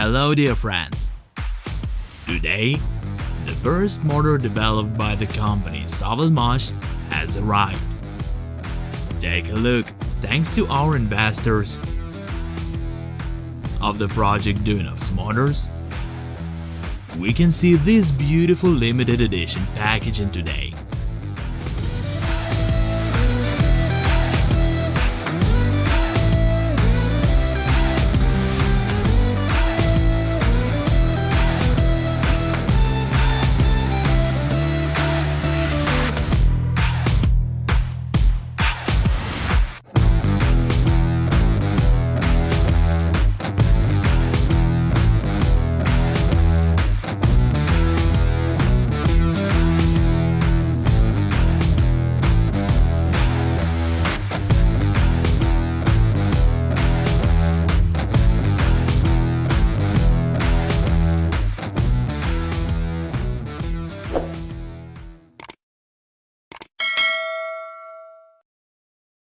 Hello dear friends! Today, the first motor developed by the company Savalmash has arrived. Take a look thanks to our investors of the project Dunovs Motors. We can see this beautiful limited edition packaging today.